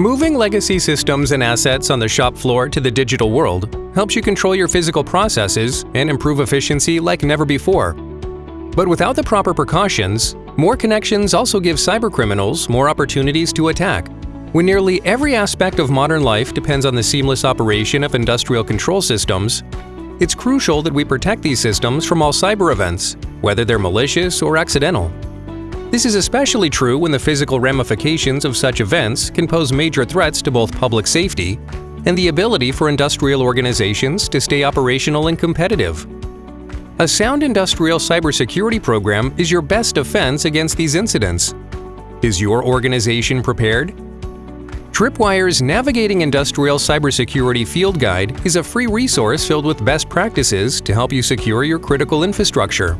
Moving legacy systems and assets on the shop floor to the digital world helps you control your physical processes and improve efficiency like never before. But without the proper precautions, more connections also give cybercriminals more opportunities to attack. When nearly every aspect of modern life depends on the seamless operation of industrial control systems, it's crucial that we protect these systems from all cyber events, whether they're malicious or accidental. This is especially true when the physical ramifications of such events can pose major threats to both public safety and the ability for industrial organizations to stay operational and competitive. A sound industrial cybersecurity program is your best defense against these incidents. Is your organization prepared? Tripwire's Navigating Industrial Cybersecurity Field Guide is a free resource filled with best practices to help you secure your critical infrastructure.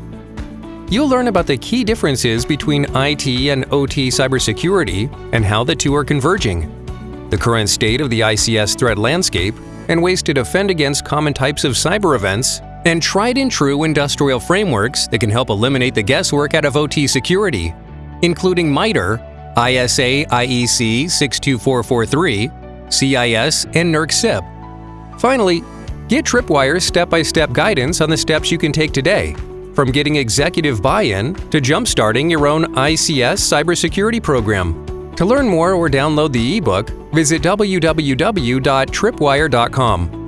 You'll learn about the key differences between IT and OT cybersecurity and how the two are converging, the current state of the ICS threat landscape, and ways to defend against common types of cyber events, and tried and true industrial frameworks that can help eliminate the guesswork out of OT security, including MITRE, ISA IEC 62443, CIS, and NERC CIP. Finally, get Tripwire's step-by-step guidance on the steps you can take today from getting executive buy-in to jump-starting your own ICS cybersecurity program. To learn more or download the ebook, visit www.tripwire.com.